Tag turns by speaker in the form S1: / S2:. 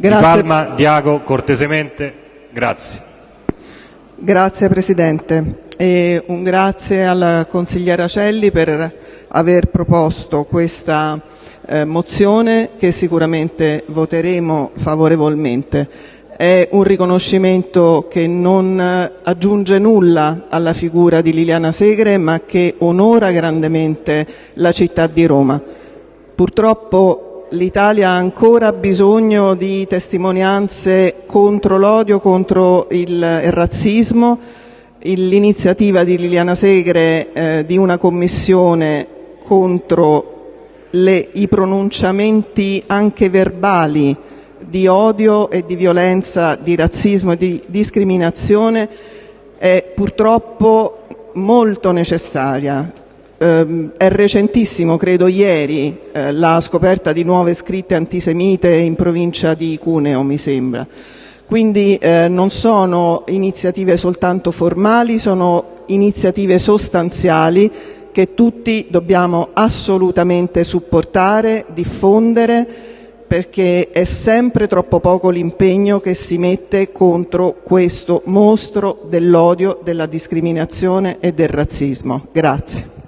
S1: Grazie.
S2: Palma, Diago, cortesemente. Grazie.
S1: Grazie Presidente e un grazie alla consigliera Celli per aver proposto questa eh, mozione che sicuramente voteremo favorevolmente. È un riconoscimento che non aggiunge nulla alla figura di Liliana Segre ma che onora grandemente la città di Roma. Purtroppo l'Italia ha ancora bisogno di testimonianze contro l'odio, contro il, il razzismo, l'iniziativa di Liliana Segre eh, di una commissione contro le, i pronunciamenti anche verbali di odio e di violenza, di razzismo e di discriminazione è purtroppo molto necessaria. Eh, è recentissimo, credo ieri, eh, la scoperta di nuove scritte antisemite in provincia di Cuneo, mi sembra. Quindi eh, non sono iniziative soltanto formali, sono iniziative sostanziali che tutti dobbiamo assolutamente supportare, diffondere, perché è sempre troppo poco l'impegno che si mette contro questo mostro dell'odio, della discriminazione e del razzismo. Grazie.